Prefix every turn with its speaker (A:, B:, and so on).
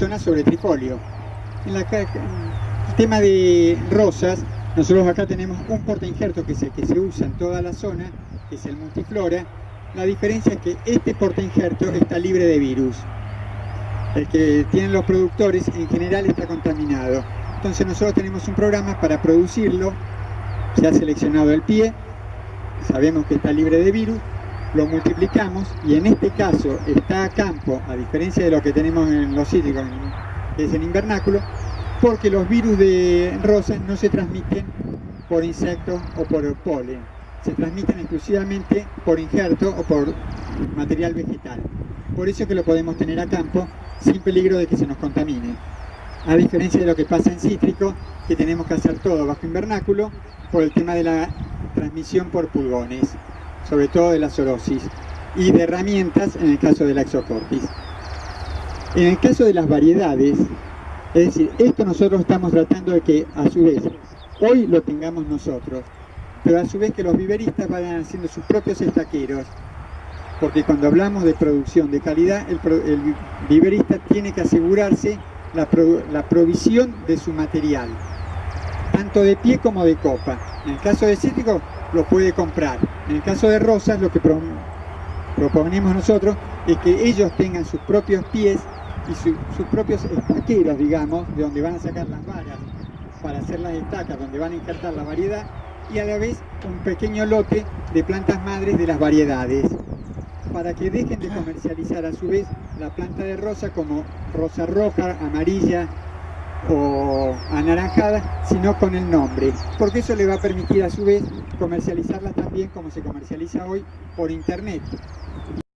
A: zona sobre trifolio. En la, el tema de rosas, nosotros acá tenemos un porta injerto que se, que se usa en toda la zona, que es el multiflora. La diferencia es que este porta injerto está libre de virus. El que tienen los productores en general está contaminado. Entonces nosotros tenemos un programa para producirlo, se ha seleccionado el pie, sabemos que está libre de virus, lo multiplicamos y en este caso está a campo, a diferencia de lo que tenemos en los cítricos, que es en invernáculo, porque los virus de rosas no se transmiten por insectos o por polen, se transmiten exclusivamente por injerto o por material vegetal. Por eso que lo podemos tener a campo sin peligro de que se nos contamine. A diferencia de lo que pasa en cítrico, que tenemos que hacer todo bajo invernáculo por el tema de la transmisión por pulgones sobre todo de la zoonosis, y de herramientas en el caso de la exocortis. En el caso de las variedades, es decir, esto nosotros estamos tratando de que a su vez hoy lo tengamos nosotros, pero a su vez que los viveristas vayan haciendo sus propios estaqueros, porque cuando hablamos de producción de calidad, el, viverista tiene que asegurarse la, la provisión de su material, tanto de pie como de copa. En el caso de cítrico, lo puede comprar. En el caso de rosas, lo que proponemos nosotros es que ellos tengan sus propios pies y sus propios estaqueros, digamos, de donde van a sacar las varas para hacer las estacas, donde van a injertar la variedad, y a la vez un pequeño lote de plantas madres de las variedades, para que dejen de comercializar a su vez la planta de rosa como rosa roja, amarilla, o anaranjada, sino con el nombre, porque eso le va a permitir a su vez comercializarla también como se comercializa hoy por internet.